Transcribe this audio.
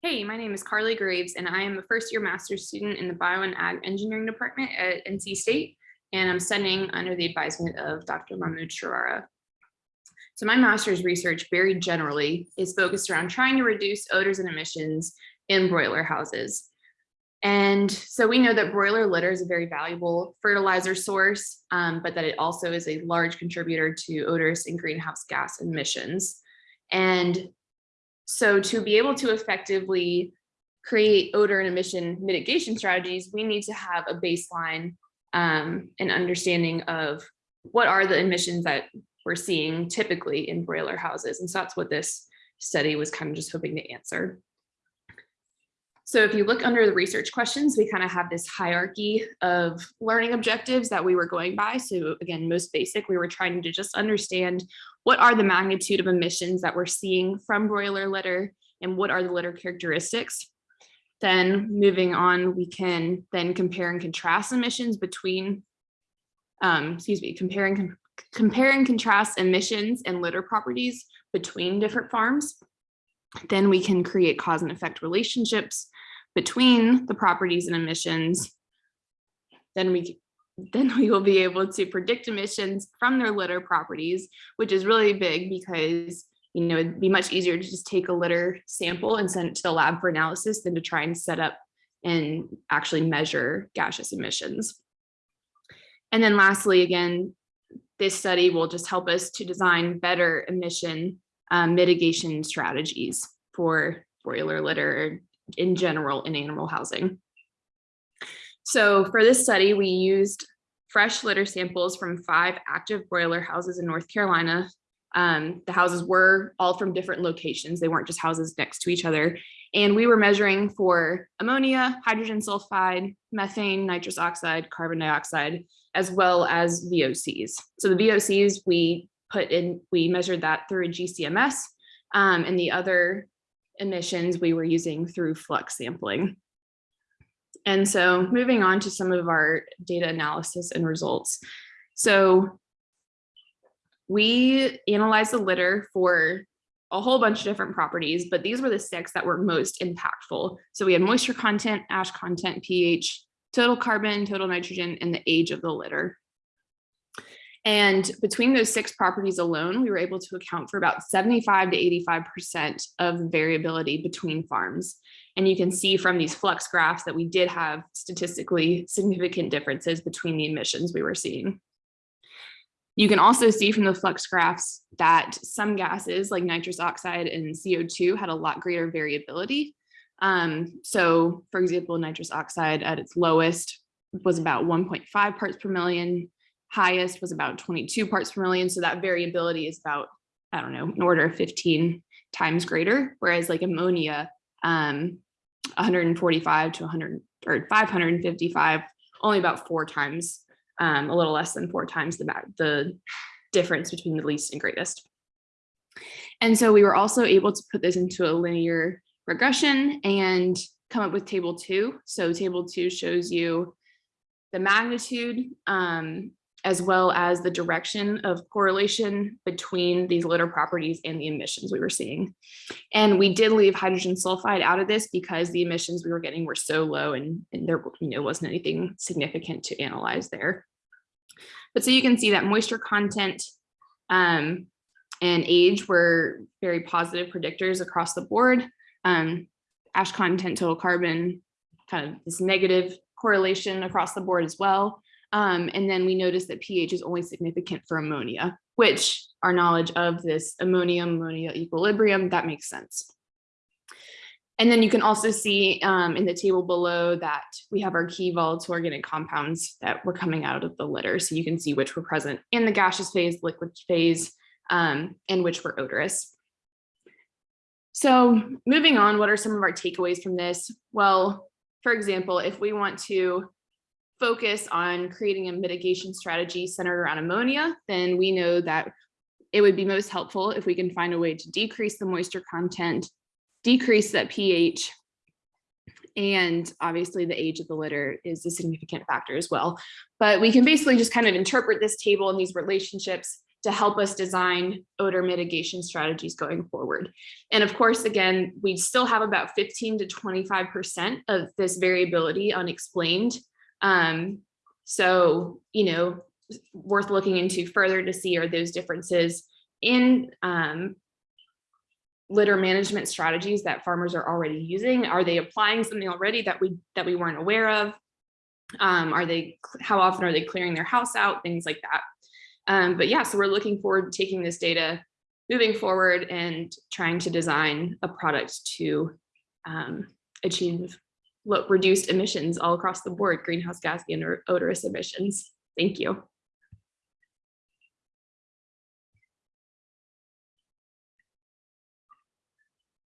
Hey, my name is Carly Graves, and I am a first year master's student in the Bio and Ag Engineering Department at NC State, and I'm studying under the advisement of Dr. Mahmoud Sharara. So my master's research very generally is focused around trying to reduce odors and emissions in broiler houses. And so we know that broiler litter is a very valuable fertilizer source, um, but that it also is a large contributor to odors and greenhouse gas emissions. And so to be able to effectively create odor and emission mitigation strategies, we need to have a baseline um, and understanding of what are the emissions that we're seeing typically in broiler houses. And so that's what this study was kind of just hoping to answer. So if you look under the research questions, we kind of have this hierarchy of learning objectives that we were going by. So again, most basic, we were trying to just understand what are the magnitude of emissions that we're seeing from broiler litter and what are the litter characteristics. Then moving on, we can then compare and contrast emissions between, um, excuse me, comparing, compare and contrast emissions and litter properties between different farms. Then we can create cause and effect relationships between the properties and emissions. Then we then we will be able to predict emissions from their litter properties, which is really big because you know it'd be much easier to just take a litter sample and send it to the lab for analysis than to try and set up and actually measure gaseous emissions. And then lastly, again, this study will just help us to design better emission um, mitigation strategies for broiler litter in general in animal housing. So for this study, we used fresh litter samples from five active broiler houses in North Carolina. Um, the houses were all from different locations. They weren't just houses next to each other. And we were measuring for ammonia, hydrogen sulfide, methane, nitrous oxide, carbon dioxide, as well as VOCs. So the VOCs we put in, we measured that through a GCMS um, and the other emissions we were using through flux sampling. And so moving on to some of our data analysis and results. So we analyzed the litter for a whole bunch of different properties, but these were the six that were most impactful. So we had moisture content, ash content, pH, total carbon, total nitrogen, and the age of the litter. And between those six properties alone, we were able to account for about 75 to 85% of variability between farms. And you can see from these flux graphs that we did have statistically significant differences between the emissions we were seeing. You can also see from the flux graphs that some gases like nitrous oxide and CO2 had a lot greater variability. Um, so for example, nitrous oxide at its lowest was about 1.5 parts per million, highest was about 22 parts per million. So that variability is about, I don't know, an order of 15 times greater, whereas like ammonia, um, 145 to 100 or 555, only about four times, um, a little less than four times the, the difference between the least and greatest. And so we were also able to put this into a linear regression and come up with table two. So table two shows you the magnitude um, as well as the direction of correlation between these litter properties and the emissions we were seeing. And we did leave hydrogen sulfide out of this because the emissions we were getting were so low and, and there you know, wasn't anything significant to analyze there. But so you can see that moisture content um, and age were very positive predictors across the board. Um, ash content, total carbon, kind of this negative correlation across the board as well. Um, and then we noticed that pH is only significant for ammonia, which our knowledge of this ammonium ammonia equilibrium, that makes sense. And then you can also see um, in the table below that we have our key volatile organic compounds that were coming out of the litter. So you can see which were present in the gaseous phase, liquid phase, um, and which were odorous. So moving on, what are some of our takeaways from this? Well, for example, if we want to focus on creating a mitigation strategy centered around ammonia, then we know that it would be most helpful if we can find a way to decrease the moisture content, decrease that pH, and obviously the age of the litter is a significant factor as well. But we can basically just kind of interpret this table and these relationships to help us design odor mitigation strategies going forward. And of course, again, we still have about 15 to 25% of this variability unexplained. Um, so, you know, worth looking into further to see are those differences in um, litter management strategies that farmers are already using? Are they applying something already that we that we weren't aware of? Um, are they how often are they clearing their house out? Things like that. Um, but yeah, so we're looking forward to taking this data, moving forward and trying to design a product to um, achieve reduced emissions all across the board, greenhouse gas and odorous emissions. Thank you.